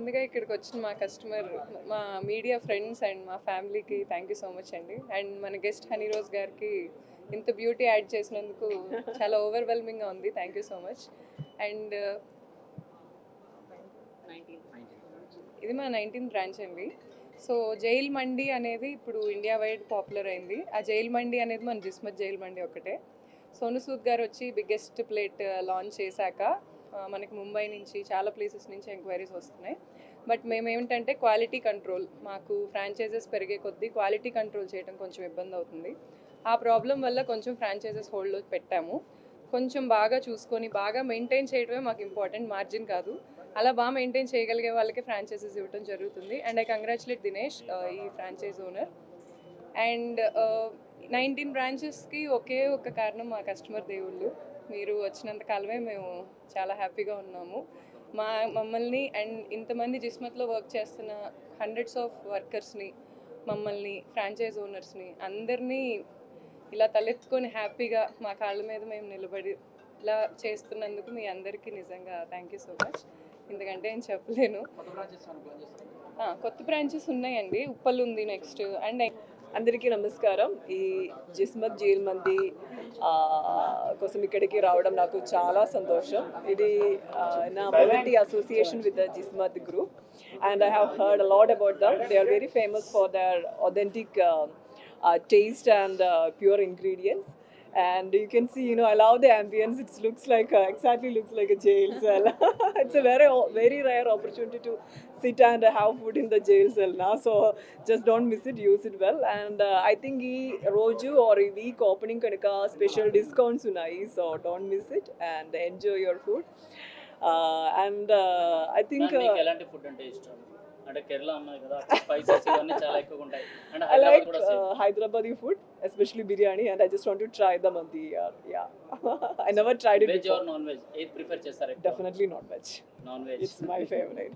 ముందుగా ఇక్కడికి వచ్చిన మా కస్టమర్ మా మీడియా ఫ్రెండ్స్ అండ్ మా ఫ్యామిలీకి థ్యాంక్ యూ సో మచ్ అండి. అండ్ మన గెస్ట్ హనీ రోజ్ గారికి ఇంత బ్యూటీ యాడ్ చేసినందుకు చాలా ఓవర్వెల్మింగ్గా ఉంది. Thank you so much and ఇది మా నైన్టీన్ బ్రాంచ్ అండి. సో జైల్ మండి అనేది ఇప్పుడు ఇండియా వైడ్ పాపులర్ అయింది. ఆ జైల్ మండి అనేది మన జిస్మత్ జైల్ మండి ఒకటే. సోను సూద్ గారు వచ్చి బిగ్గెస్ట్ ప్లేట్ లాంచ్ చేశాక మనకి ముంబై నుంచి చాలా ప్లేసెస్ నుంచి ఎంక్వైరీస్ వస్తున్నాయి. బట్ మేమేమిటంటే క్వాలిటీ కంట్రోల్ మాకు ఫ్రాంచైజెస్ పెరిగే కొద్దీ క్వాలిటీ కంట్రోల్ చేయడం కొంచెం ఇబ్బంది అవుతుంది. ఆ ప్రాబ్లం వల్ల కొంచెం ఫ్రాంచైజెస్ హోల్డ్లో పెట్టాము. కొంచెం బాగా చూసుకొని బాగా మెయింటైన్ చేయడమే మాకు ఇంపార్టెంట్ మార్జిన్ కాదు. అలా బాగా మెయింటైన్ చేయగలిగే వాళ్ళకి ఫ్రాంచైజెస్ ఇవ్వడం జరుగుతుంది. అండ్ ఐ కంగ్రాచులేట్ దినేష్ ఈ ఫ్రాంచైజ్ ఓనర్ అండ్ నైన్టీన్ బ్రాంచెస్కి ఒకే ఒక కారణం మా కస్టమర్ దేవుళ్ళు. మీరు వచ్చినంత కాలమే మేము చాలా హ్యాపీగా ఉన్నాము. మా మమ్మల్ని అండ్ ఇంతమంది జిస్మత్లో వర్క్ చేస్తున్న హండ్రెడ్స్ ఆఫ్ వర్కర్స్ని మమ్మల్ని ఫ్రాంచైజ్ ఓనర్స్ని అందరినీ ఇలా తలెత్తుకొని హ్యాపీగా మా కాళ్ళ మీద మేము నిలబడి ఇలా చేస్తున్నందుకు మీ అందరికీ నిజంగా థ్యాంక్ యూ సో మచ్ ఎందుకంటే నేను చెప్పలేను. కొత్త బ్రాంచెస్ ఉన్నాయండి. ఉప్పల్ ఉంది నెక్స్ట్ అండ్ అందరికీ నమస్కారం. ఈ జిస్మత్ జైల్ మంది కోసం ఇక్కడికి రావడం నాకు చాలా సంతోషం. ఇది నా మొదటి association with the Gismat group and I have heard a lot about them they are very famous for their authentic taste and pure ingredients and you can see you know i love the ambience. It looks like a, exactly looks like a jail cell. It's a very very rare opportunity to sit and have food in the jail cell now so just don't miss it. Use it well. And uh, i think ee roju or ee week opening a special discounts unayi so don't miss it and enjoy your food. Uh, and uh, i think uh, అంటే కేరళ అన్నది కదా spices ఇవన్నీ చాలా ఎక్కువగా ఉంటాయి Hyderabad same uh, Hyderabadi food, especially biryani, and I just want to try the mandi. Uh, yeah, I never tried it veg. Or non veg ఏది prefer చేస్తారు Definitely not veg. Non veg It's my favorite.